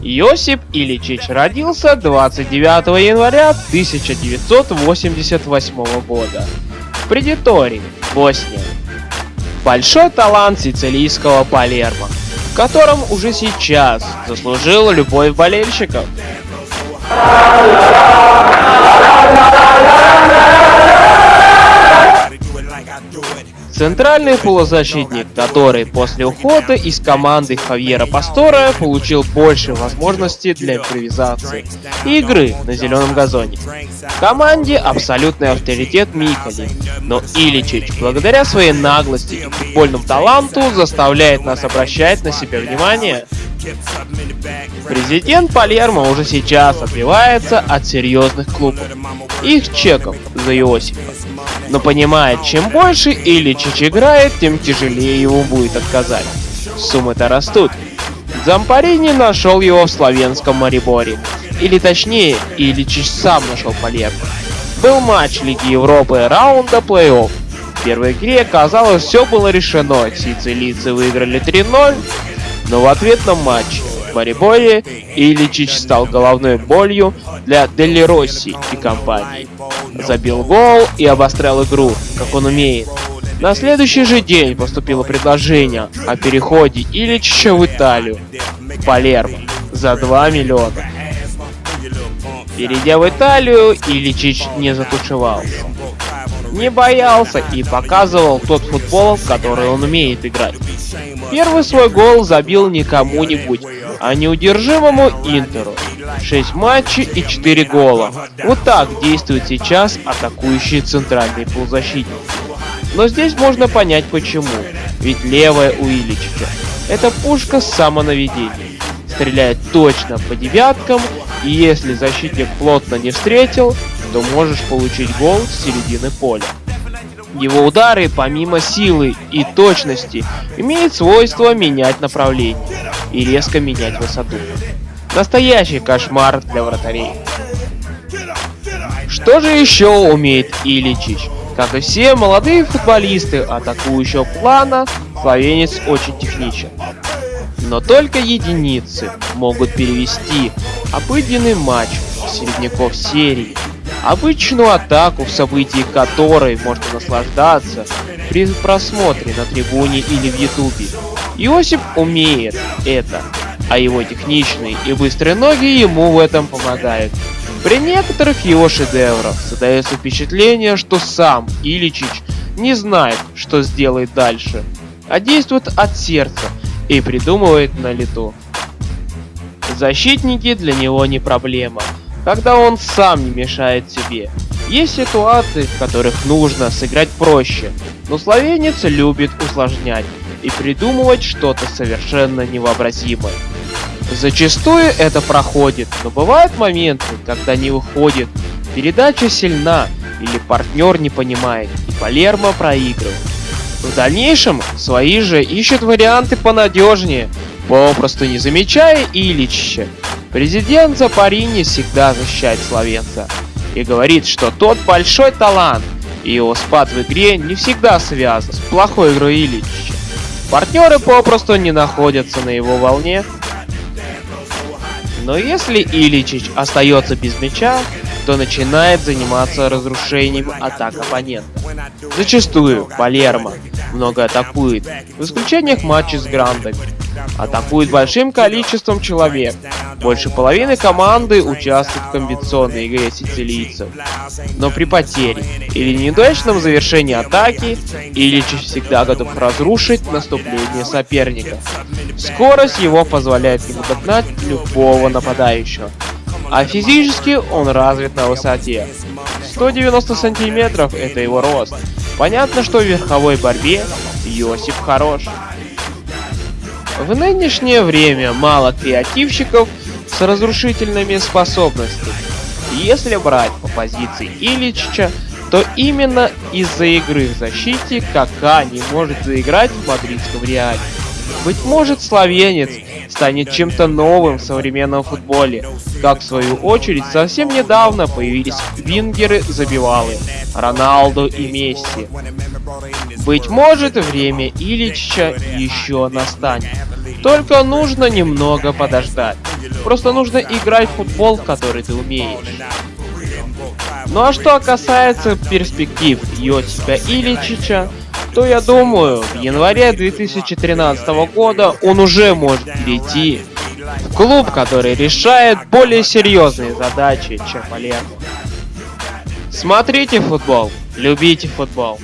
Йосип Ильичич родился 29 января 1988 года в Предитории, Босния. Большой талант сицилийского Палермо, в котором уже сейчас заслужил любовь болельщиков. Центральный полузащитник, который после ухода из команды Хавьера Пастора получил больше возможностей для импровизации и игры на зеленом газоне. В команде абсолютный авторитет Микали, но Иличич, благодаря своей наглости и футбольному таланту, заставляет нас обращать на себя внимание. Президент Палермо уже сейчас отбивается от серьезных клубов, их чеков за Иосифа но понимает, чем больше Ильичич играет, тем тяжелее его будет отказать. Суммы-то растут. Зампарини нашел его в славянском Мариборе. Или точнее, Ильичич сам нашел Палермо. Был матч Лиги Европы раунда плей-офф. В первой игре, казалось, все было решено. Сицилийцы выиграли 3-0, но в ответном матче в Мариборе Ильичич стал головной болью для Дели Росси и компании забил гол и обострял игру, как он умеет. На следующий же день поступило предложение о переходе Ильича в Италию, Палермо, за 2 миллиона. Перейдя в Италию, Ильичич не затушевался. Не боялся и показывал тот футбол, в который он умеет играть. Первый свой гол забил не кому-нибудь, а неудержимому Интеру. 6 матчей и 4 гола. Вот так действует сейчас атакующий центральный полузащитник. Но здесь можно понять почему. Ведь левая у Ильичича – это пушка с самонаведением. Стреляет точно по девяткам, и если защитник плотно не встретил, то можешь получить гол с середины поля. Его удары, помимо силы и точности, имеют свойство менять направление и резко менять высоту. Настоящий кошмар для вратарей. Что же еще умеет Иличич? Как и все молодые футболисты атакующего плана, словенец очень техничен. Но только единицы могут перевести обыденный матч середняков серии, обычную атаку, в событии которой можно наслаждаться при просмотре на трибуне или в ютубе. Иосип умеет это а его техничные и быстрые ноги ему в этом помогают. При некоторых его шедеврах создается впечатление, что сам Иличич не знает, что сделает дальше, а действует от сердца и придумывает на лету. Защитники для него не проблема, когда он сам не мешает себе. Есть ситуации, в которых нужно сыграть проще, но словенец любит усложнять и придумывать что-то совершенно невообразимое. Зачастую это проходит, но бывают моменты, когда не выходит, передача сильна или партнер не понимает, и Палермо проигрывает. В дальнейшем свои же ищут варианты понадежнее, попросту не замечая Ильича. Президент Запарини всегда защищает словенца и говорит, что тот большой талант, и его спад в игре не всегда связан с плохой игрой Ильича. Партнеры попросту не находятся на его волне но если Иличич остается без мяча, то начинает заниматься разрушением атак оппонента. Зачастую Палермо много атакует, в исключениях матчей с Грандами. Атакует большим количеством человек. Больше половины команды участвует в комбинационной игре сицилийцев. Но при потере или неудачном завершении атаки, Ильич всегда готов разрушить наступление соперника. Скорость его позволяет ему догнать любого нападающего. А физически он развит на высоте. 190 сантиметров это его рост. Понятно, что в верховой борьбе Йосип хорош. В нынешнее время мало креативщиков с разрушительными способностями. Если брать по позиции Ильича, то именно из-за игры в защите Кака не может заиграть в мадридском Реале. Быть может, словенец станет чем-то новым в современном футболе, как в свою очередь совсем недавно появились вингеры-забивалы Роналду и Месси. Быть может, время Ильича еще настанет. Только нужно немного подождать. Просто нужно играть в футбол, который ты умеешь. Ну а что касается перспектив Йосипа Ильичича, то я думаю, в январе 2013 года он уже может перейти в клуб, который решает более серьезные задачи, чем Палермо. Смотрите футбол, любите футбол.